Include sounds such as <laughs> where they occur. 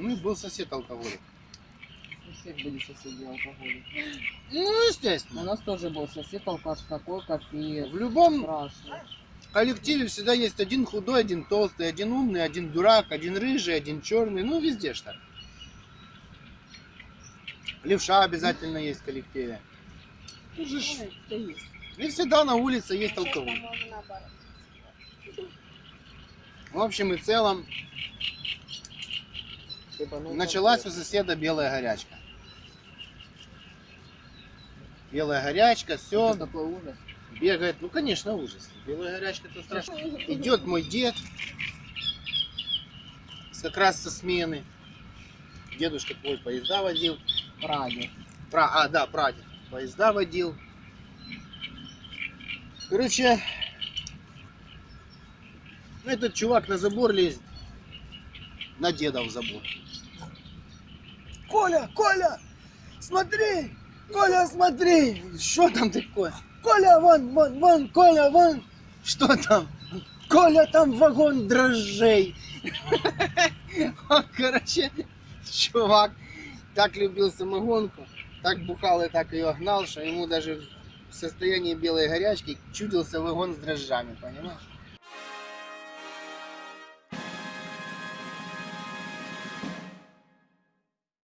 Ну, был сосед алкоголик. У всех были соседи алкоголики. Ну, У естественно. нас тоже был сосед алкаш такой, капец. В любом Страшно. коллективе всегда есть один худой, один толстый, один умный, один дурак, один рыжий, один черный. Ну, везде так. Левша обязательно есть в коллективе. И всегда на улице есть алкоголь. В общем и целом, началась у соседа белая горячка. Белая горячка, все, Это такой ужас. бегает. Ну, конечно, ужас. Белая горячка это страшно. Идет мой дед, как раз со смены. Дедушка твой поезда водил. Прадед. Про, а, да, прадед. Поезда водил. Короче, ну, этот чувак на забор лезет. На деда в забор. Коля, Коля, смотри! Коля, смотри! Что там такое? Коля, вон, вон, вон, Коля, вон! Что там? Коля, там вагон дрожжей. <laughs> Короче, чувак так любил самогонку, так бухал и так ее гнал, что ему даже в состоянии белой горячки чудился вагон с дрожжами, понимаешь?